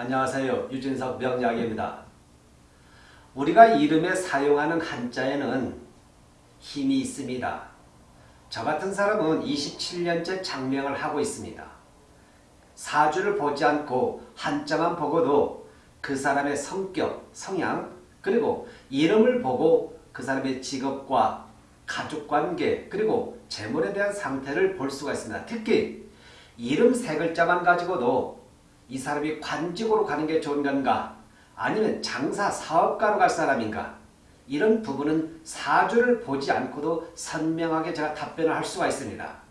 안녕하세요. 유진석 명약입니다. 우리가 이름에 사용하는 한자에는 힘이 있습니다. 저 같은 사람은 27년째 장명을 하고 있습니다. 사주를 보지 않고 한자만 보고도 그 사람의 성격, 성향, 그리고 이름을 보고 그 사람의 직업과 가족관계, 그리고 재물에 대한 상태를 볼 수가 있습니다. 특히 이름 세 글자만 가지고도 이 사람이 관직으로 가는 게 좋은 건가 아니면 장사 사업가로 갈 사람인가 이런 부분은 사주를 보지 않고도 선명하게 제가 답변을 할 수가 있습니다.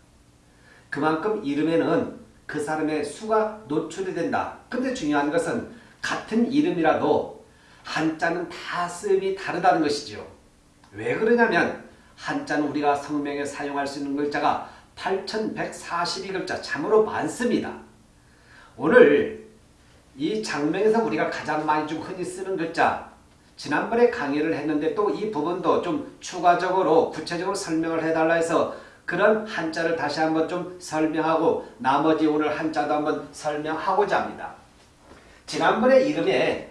그만큼 이름에는 그 사람의 수가 노출이 된다. 근데 중요한 것은 같은 이름이라도 한자는 다 쓰임이 다르다는 것이죠. 왜 그러냐면 한자는 우리가 성명에 사용할 수 있는 글자가 8142글자 참으로 많습니다. 오늘 이 장명에서 우리가 가장 많이 좀 흔히 쓰는 글자 지난번에 강의를 했는데 또 이 부분도 좀 추가적으로 구체적으로 설명을 해달라 해서 그런 한자를 다시 한번 좀 설명하고 나머지 오늘 한자도 한번 설명하고자 합니다. 지난번에 이름에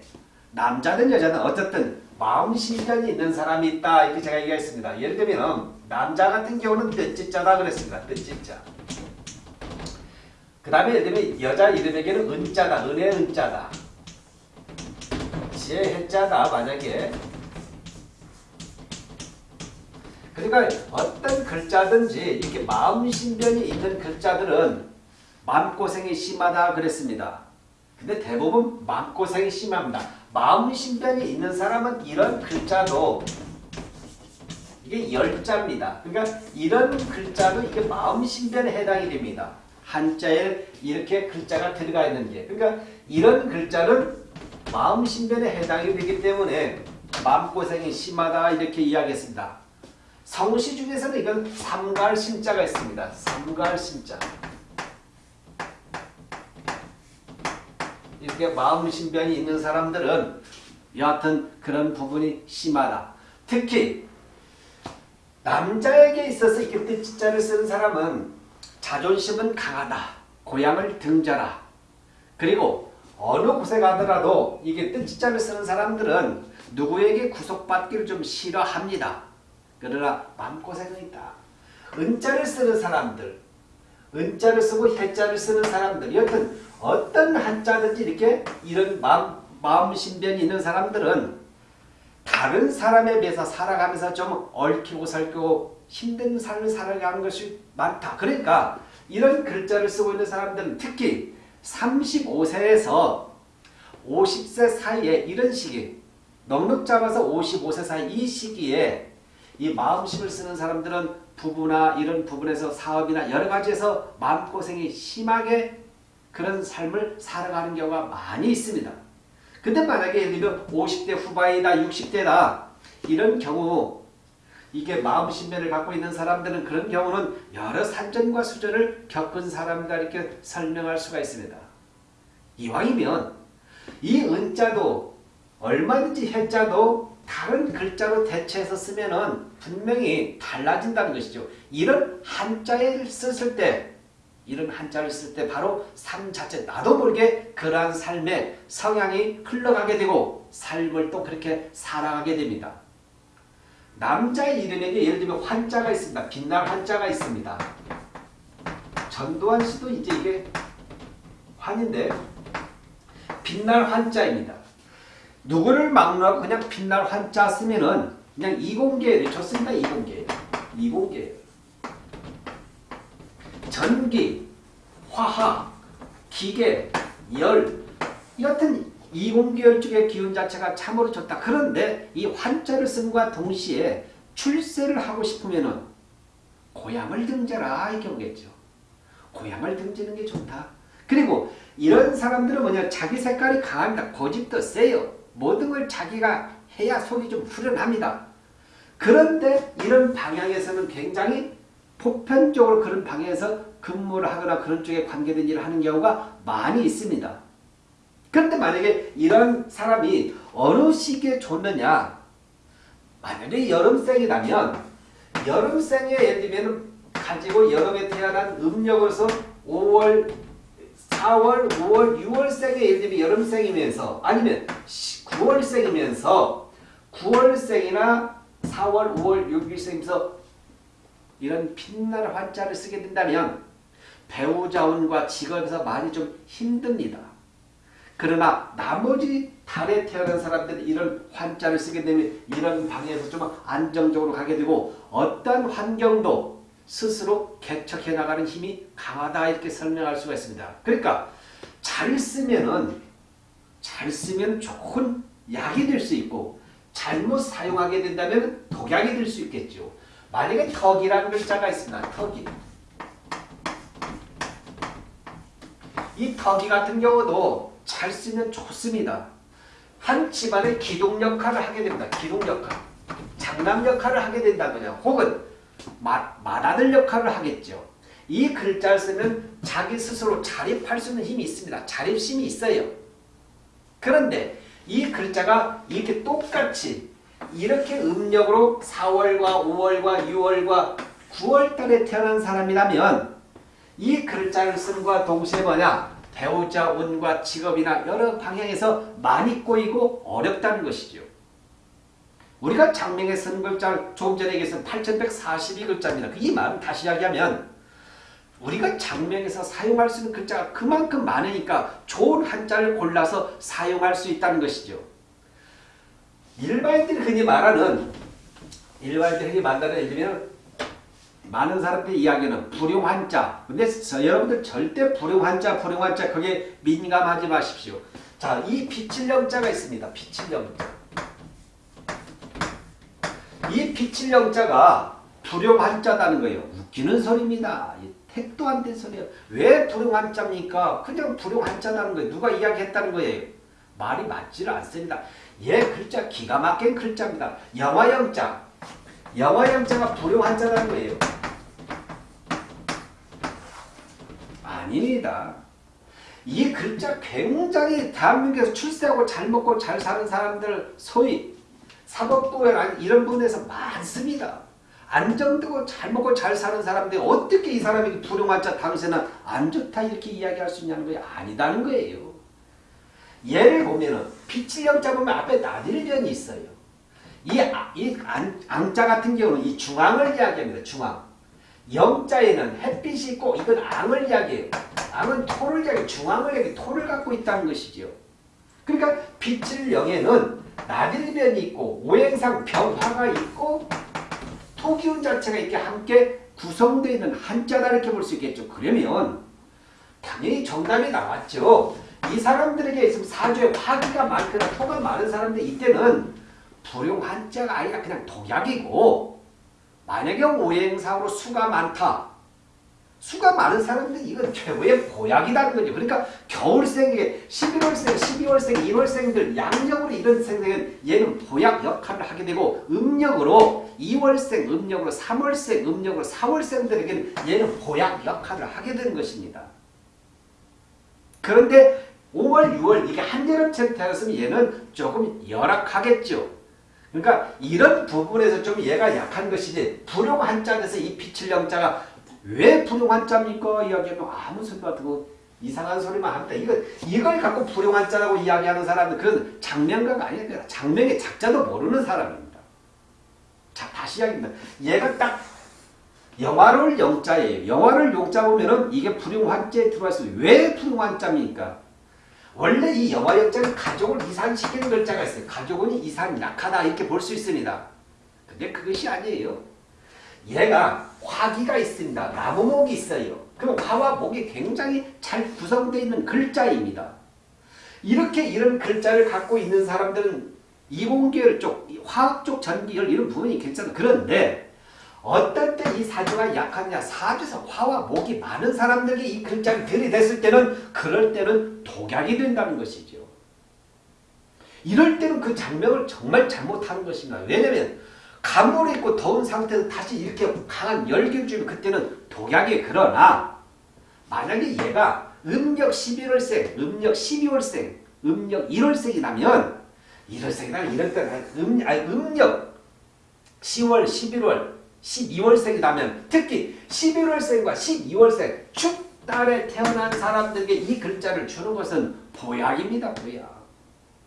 남자든 여자든 어쨌든 마음신전이 있는 사람이 있다 이렇게 제가 얘기했습니다. 예를 들면 남자 같은 경우는 뜻지자다 그랬습니다. 뜻지자. 그 다음에 들면 여자 이름에게는 은자다. 은혜 은자다. 지혜 해자다. 만약에 그러니까 어떤 글자든지 이렇게 마음신변이 있는 글자들은 마음고생이 심하다 그랬습니다. 근데 대부분 마음고생이 심합니다. 마음신변이 있는 사람은 이런 글자도 이게 열자입니다. 그러니까 이런 글자도 이게 마음신변에 해당이 됩니다. 한자에 이렇게 글자가 들어가 있는 게 그러니까 이런 글자는 마음신변에 해당이 되기 때문에 마음고생이 심하다 이렇게 이야기했습니다. 성시 중에서는 이건 삼갈신자가 있습니다. 삼갈신자 이렇게 마음신변이 있는 사람들은 여하튼 그런 부분이 심하다. 특히 남자에게 있어서 이렇게 뜻자를 쓰는 사람은 자존심은 강하다. 고향을 등져라. 그리고 어느 곳에 가더라도 이게 뜻자를 쓰는 사람들은 누구에게 구속받기를 좀 싫어합니다. 그러나 마음고생은 있다. 은자를 쓰는 사람들, 은자를 쓰고 해자를 쓰는 사람들, 여튼 어떤 한자든지 이렇게 이런 마음, 마음 신변이 있는 사람들은 다른 사람에 비해서 살아가면서 좀 얽히고 설키고 힘든 삶을 살아가는 것이 많다. 그러니까 이런 글자를 쓰고 있는 사람들은 특히 35세에서 50세 사이에 이런 시기 넉넉 잡아서 55세 사이 이 시기에 이 마음심을 쓰는 사람들은 부부나 이런 부분에서 사업이나 여러 가지에서 마음고생이 심하게 그런 삶을 살아가는 경우가 많이 있습니다. 근데 만약에 예를 들면 50대 후반이다 60대다 이런 경우 이게 마음신변을 갖고 있는 사람들은 그런 경우는 여러 산전과 수전을 겪은 사람이다 이렇게 설명할 수가 있습니다. 이왕이면 이 은자도 얼마든지 해자도 다른 글자로 대체해서 쓰면은 분명히 달라진다는 것이죠. 이런 한자를 썼을 때 이런 한자를 쓸 때 바로 삶 자체 나도 모르게 그러한 삶의 성향이 흘러가게 되고 삶을 또 그렇게 살아가게 됩니다. 남자의 이름에게 예를 들면 환자가 있습니다. 빛날 환자가 있습니다. 전두환 씨도 이제 이게 환인데 빛날 환자입니다. 누구를 막론하고 그냥 빛날 환자 쓰면은 그냥 이공계예요. 좋습니다. 이공계예요. 이공계예요. 전기, 화학, 기계, 열 여튼 이공계열 쪽의 기운 자체가 참으로 좋다. 그런데 이 환자를 쓴과 동시에 출세를 하고 싶으면은 고향을 등져라 이 경우겠죠. 고향을 등지는 게 좋다. 그리고 이런 사람들은 뭐냐 자기 색깔이 강합니다. 고집도 세요. 모든 걸 자기가 해야 속이 좀 후련합니다. 그런데 이런 방향에서는 굉장히 보편적으로 그런 방향에서 근무를 하거나 그런 쪽에 관계된 일을 하는 경우가 많이 있습니다. 그런데 만약에 이런 사람이 어느 시기에 좋느냐 만약에 여름생이라면 여름생에 예를 들면 가지고 여름에 태어난 음력으로서 5월 4월, 5월, 6월생에 예를 들면 여름생이면서 아니면 9월생이면서 9월생이나 4월, 5월, 6일생이면서 이런 빛나는 환자를 쓰게 된다면 배우자운과 직업에서 많이 좀 힘듭니다. 그러나 나머지 달에 태어난 사람들은 이런 환자를 쓰게 되면 이런 방에서 좀 안정적으로 가게 되고 어떤 환경도 스스로 개척해 나가는 힘이 강하다 이렇게 설명할 수가 있습니다. 그러니까 잘 쓰면은 잘 쓰면 좋은 약이 될 수 있고 잘못 사용하게 된다면 독약이 될 수 있겠죠. 만약에 턱이라는 글자가 있습니다. 턱이. 이 턱이 같은 경우도 잘 쓰면 좋습니다. 한 집안의 기둥 역할을 하게 됩니다. 기둥 역할. 장남 역할을 하게 된다거나 혹은 마, 맏아들 역할을 하겠죠. 이 글자를 쓰면 자기 스스로 자립할 수 있는 힘이 있습니다. 자립심이 있어요. 그런데 이 글자가 이렇게 똑같이 이렇게 음력으로 4월과 5월과 6월과 9월달에 태어난 사람이라면 이 글자를 쓴과 동시에 뭐냐 배우자 운과 직업이나 여러 방향에서 많이 꼬이고 어렵다는 것이죠. 우리가 장명에 쓴 글자 조금 전에 얘기했던 8142글자입니다. 이 말은 다시 이야기하면 우리가 장명에서 사용할 수 있는 글자가 그만큼 많으니까 좋은 한자를 골라서 사용할 수 있다는 것이죠. 일반인들이 흔히 말하는 일반인들이 흔히 말하는 예를 들면 많은 사람들이 이야기하는 불용환자 근데 저, 여러분들 절대 불용환자 불용환자 그게 민감하지 마십시오. 자, 이 비칠령자가 있습니다. 비칠령자. 이 비칠령자가 불용환자다는 거예요. 웃기는 소리입니다. 택도 안 된 소리예요. 왜 불용환자입니까? 그냥 불용환자라는 거예요. 누가 이야기했다는 거예요. 말이 맞지를 않습니다. 얘 글자 기가 막힌 글자입니다. 영화영자. 영화영자가 불용환자라는 거예요. 아닙니다. 이 글자 굉장히 대한민국에서 출세하고 잘 먹고 잘 사는 사람들 소위 사법부에 이런 분에서 많습니다. 안정되고 잘 먹고 잘 사는 사람들이 어떻게 이 사람이 불용환자 당신은 안 좋다 이렇게 이야기할 수 있냐는 거예요. 아니다는 거예요. 예를 보면은 빛칠령자 보면 앞에 나딜변이 있어요. 이, 이 안, 앙자 같은 경우는 이 중앙을 이야기합니다. 중앙. 영자에는 햇빛이 있고 이건 앙을 이야기해요. 앙은 토를 이야기 중앙을 이야기 토를 갖고 있다는 것이죠. 그러니까 빛을 영에는 나딜변이 있고 오행상 병화가 있고 토기운 자체가 이렇게 함께 구성되어 있는 한자다 이렇게 볼 수 있겠죠. 그러면 당연히 정답이 나왔죠. 이 사람들에게 있으면 사주에 화기가 많거나 토가 많은 사람들 이때는 불용 한자가 아니라 그냥 독약이고 만약에 오행상으로 수가 많다. 수가 많은 사람들은 이건 최고의 보약이라는 거죠. 그러니까 겨울생에 11월생, 12월생, 1월생들 양력으로 이런 생생은 얘는 보약 역할을 하게 되고 음력으로 2월생, 음력으로 3월생, 음력으로 4월생들에게는 얘는 보약 역할을 하게 되는 것입니다. 그런데 5월, 6월 이게 한여름철 태어났으면 얘는 조금 열악하겠죠. 그러니까 이런 부분에서 좀 얘가 약한 것이지 불용 한자에서 이 영자가 왜 불용 한자입니까? 이야기하면 아무 소리도 듣고 이상한 소리만 합니다. 이거, 이걸 갖고 불용 한자라고 이야기하는 사람은 그건 장명가가 아니라 장명의 작자도 모르는 사람입니다. 자 다시 이야기합니다. 얘가 딱 영화를 영자예요. 영화를 용자 보면은 이게 불용 한자에 들어왔어요. 왜 불용 한자입니까? 원래 이 영화 역자는 가족을 이산시키는 글자가 있어요. 가족은 이산 약하다 이렇게 볼 수 있습니다. 근데 그것이 아니에요. 얘가 화기가 있습니다. 나무목이 있어요. 그럼 화와 목이 굉장히 잘 구성되어 있는 글자입니다. 이렇게 이런 글자를 갖고 있는 사람들은 이공계열 쪽, 화학 쪽 전기열 이런 부분이 괜찮아. 그런데 어떨 때 이 사주가 약하냐 사주에서 화와 목이 많은 사람들이 이 글자를 들이댔을 때는 그럴 때는 독약이 된다는 것이죠. 이럴 때는 그 장명을 정말 잘못하는 것입니다. 왜냐하면 가물이 있고 더운 상태에서 다시 이렇게 강한 열기를 주면 그때는 독약이 그러나 만약에 얘가 음력 11월생, 음력 12월생, 음력 1월생이라면 1월생이라면 이럴 때는 음, 아니, 음력 10월, 11월 12월생이라면 특히 11월생과 12월생 축 딸에 태어난 사람들에게 이 글자를 주는 것은 보약입니다. 보약.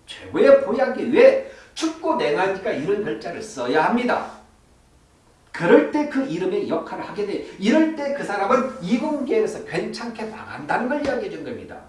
최고의 보약이 왜 춥고 냉하니까 이런 글자를 써야 합니다. 그럴 때 그 이름의 역할을 하게 돼. 이럴 때 그 사람은 이공계에서 괜찮게 나간다는 걸 이야기해 준 겁니다.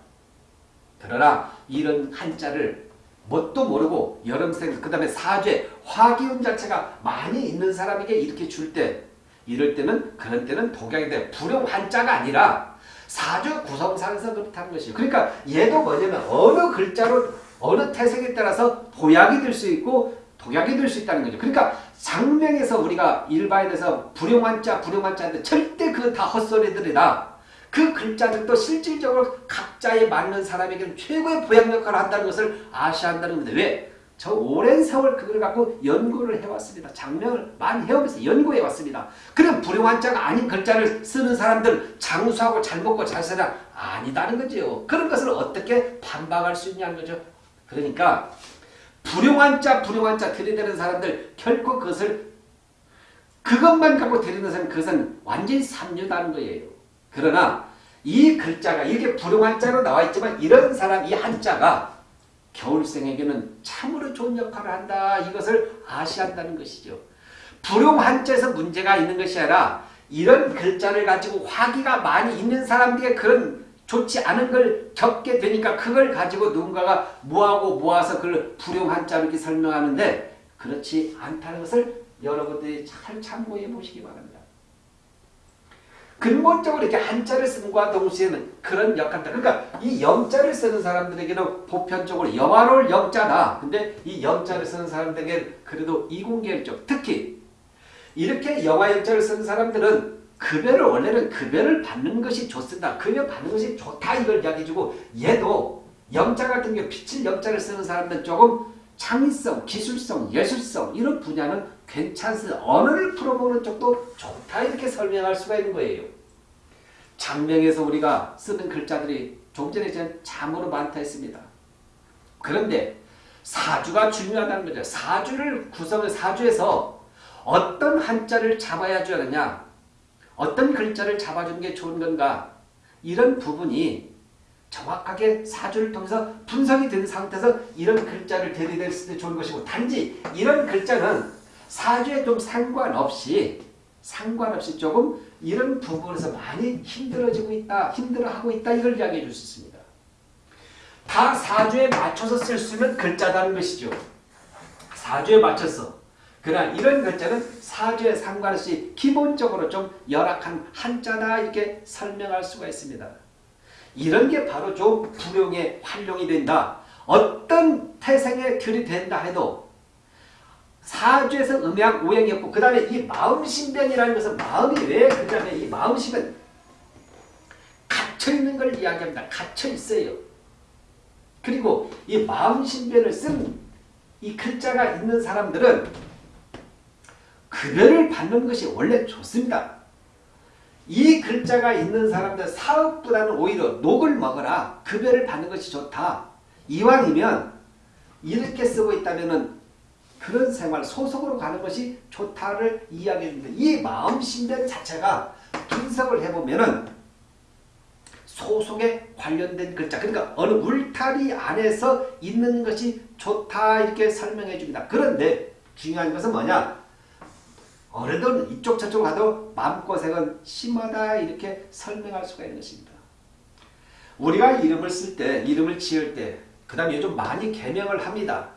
그러나 이런 한자를 뭣도 모르고 여름생 그 다음에 사죄 화기운 자체가 많이 있는 사람에게 이렇게 줄 때 이럴 때는 그런 때는 독약이 돼 불용 한자가 아니라 사주 구성상에서 그렇다는 것이요. 그러니까 얘도 뭐냐면 어느 글자로 어느 태생에 따라서 보약이 될 수 있고 독약이 될 수 있다는 거죠. 그러니까 장명에서 우리가 일반에서 불용한자 불용한자인데 절대 그 다 헛소리들이다. 그 글자들도 실질적으로 각자에 맞는 사람에게는 최고의 보약 역할을 한다는 것을 아셔야 한다는 겁니다. 왜? 저 오랜 세월 그걸 갖고 연구를 해왔습니다. 장명을 많이 해오면서 연구해왔습니다. 그럼 불용한 자가 아닌 글자를 쓰는 사람들 장수하고 잘 먹고 잘 살아 아니다는 거죠. 그런 것을 어떻게 반박할 수 있냐는 거죠. 그러니까 불용한 자 불용한 자 들이대는 사람들 결코 그것을 그것만 갖고 들이대는 사람 그것은 완전히 삼류다는 거예요. 그러나 이 글자가 이렇게 불용한자로 나와 있지만 이런 사람 이 한자가 겨울생에게는 참으로 좋은 역할을 한다. 이것을 아셔야 한다는 것이죠. 불용한자에서 문제가 있는 것이 아니라 이런 글자를 가지고 화기가 많이 있는 사람들에게 그런 좋지 않은 걸 겪게 되니까 그걸 가지고 누군가가 모아고 모아서 그걸 불용한자로 이렇게 설명하는데 그렇지 않다는 것을 여러분들이 잘 참고해 보시기 바랍니다. 근본적으로 이렇게 한자를 쓴과 동시에는 그런 역할들. 그러니까 이 영자를 쓰는 사람들에게는 보편적으로 영화로울 영자다. 근데 이 영자를 쓰는 사람들에게 그래도 이공계일적 특히 이렇게 영화 영자를 쓰는 사람들은 급여를 원래는 급여를 받는 것이 좋습니다. 급여 받는 것이 좋다 이걸 이야기해주고 얘도 영자 같은 경우 빛을 영자를 쓰는 사람들은 조금 창의성, 기술성, 예술성 이런 분야는 괜찮습니다. 언어를 풀어보는 쪽도 좋다 이렇게 설명할 수가 있는 거예요. 장명에서 우리가 쓰는 글자들이 좀 전에 전 참으로 많다 했습니다. 그런데 사주가 중요하다는 거죠. 사주를 구성을 사주에서 어떤 한자를 잡아야 주느냐 어떤 글자를 잡아주는 게 좋은 건가 이런 부분이 정확하게 사주를 통해서 분석이 된 상태에서 이런 글자를 대리될 때 좋은 것이고 단지 이런 글자는 사주에 좀 상관없이 상관없이 조금 이런 부분에서 많이 힘들어지고 있다 힘들어하고 있다 이걸 이야기해 줄 수 있습니다. 다 사주에 맞춰서 쓸 수 있는 글자다는 것이죠. 사주에 맞춰서 그러나 이런 글자는 사주에 상관없이 기본적으로 좀 열악한 한자다 이렇게 설명할 수가 있습니다. 이런 게 바로 좀 불용의 활용이 된다. 어떤 태생에 들이된다 해도 사주에서 음양 오행이 없고 그 다음에 이 마음신변이라는 것은 마음이 왜그 다음에 이 마음신변 갇혀있는 걸 이야기합니다. 갇혀있어요. 그리고 이 마음신변을 쓴 이 글자가 있는 사람들은 급여를 받는 것이 원래 좋습니다. 이 글자가 있는 사람들 사업보다는 오히려 녹을 먹어라. 급여를 받는 것이 좋다. 이왕이면 이렇게 쓰고 있다면 그런 생활 소속으로 가는 것이 좋다를 이야기합니다. 이 마음신변 자체가 분석을 해보면 소속에 관련된 글자 그러니까 어느 울타리 안에서 있는 것이 좋다 이렇게 설명해 줍니다. 그런데 중요한 것은 뭐냐 어느덧 이쪽 저쪽 가도 마음고생은 심하다 이렇게 설명할 수가 있는 것입니다. 우리가 이름을 쓸 때 이름을 지을 때 그 다음에 요즘 많이 개명을 합니다.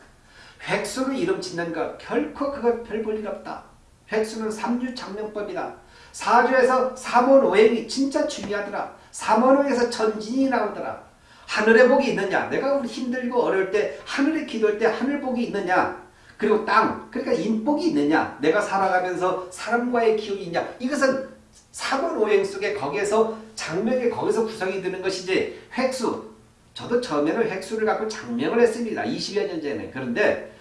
획수로 이름 짓는 것 결코 그거 별 볼일 없다. 획수는 삼주장명법이다. 사주에서 삼원오행이 진짜 중요하더라. 삼원오행에서 천진이 나오더라. 하늘의 복이 있느냐? 내가 힘들고 어려울 때 하늘에 기도할 때 하늘 복이 있느냐? 그리고 땅, 그러니까 인복이 있느냐? 내가 살아가면서 사람과의 기운이 있냐? 이것은 삼원오행 속에 거기에서 장명에 거기서 구성이 되는 것이지 획수. 저도 처음에는 획수를 갖고 장명을 했습니다. 20여 년 전에. 그런데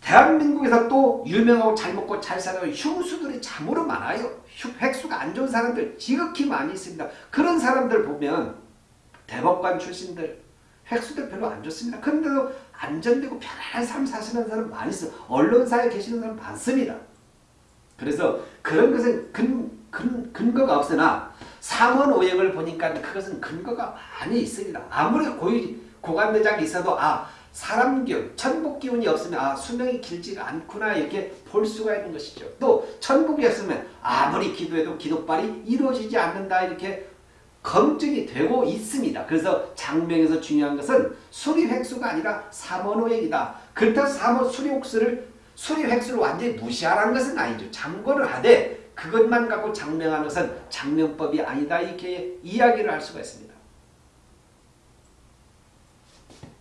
대한민국에서 또 유명하고 잘 먹고 잘 사는 흉수들이 참으로 많아요. 획수가 안 좋은 사람들 지극히 많이 있습니다. 그런 사람들 보면 대법관 출신들 획수들 별로 안 좋습니다. 그런데도 안전되고 편안한 삶 사시는 사람 많이 있어요. 언론사에 계시는 사람 많습니다. 그래서 그런 것은 근, 근, 근거가 없으나 삼원오행을 보니까 그것은 근거가 많이 있습니다. 아무리 고유, 고관대장이 있어도 아 사람 기운, 천국 기운이 없으면 아 수명이 길지가 않구나 이렇게 볼 수가 있는 것이죠. 또 천국이 없으면 아무리 기도해도 기도빨이 이루어지지 않는다 이렇게 검증이 되고 있습니다. 그래서 장명에서 중요한 것은 수리 획수가 아니라 삼원오행이다. 그렇다고 삼원 수리혹수를 수리 획수를 완전히 무시하라는 것은 아니죠. 참고를 하되 그것만 갖고 장명하는 것은 장명법이 아니다 이렇게 이야기를 할 수가 있습니다.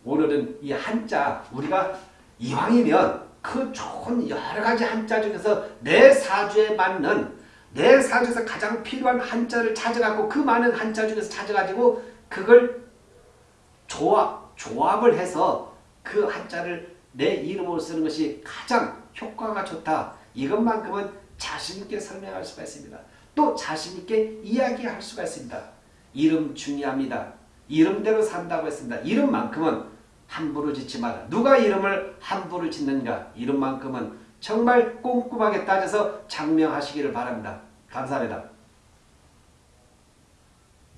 오늘은 이 한자 우리가 이왕이면 그 좋은 여러 가지 한자 중에서 내 사주에 맞는 내 사주에서 가장 필요한 한자를 찾아가고 그 많은 한자 중에서 찾아가지고 그걸 조합, 조합을 해서 그 한자를 내 이름으로 쓰는 것이 가장 효과가 좋다. 이것만큼은 자신있게 설명할 수가 있습니다. 또 자신있게 이야기할 수가 있습니다. 이름 중요합니다. 이름대로 산다고 했습니다. 이름만큼은 함부로 짓지 마라. 누가 이름을 함부로 짓는가? 이름만큼은 정말 꼼꼼하게 따져서 장명하시기를 바랍니다. 감사합니다.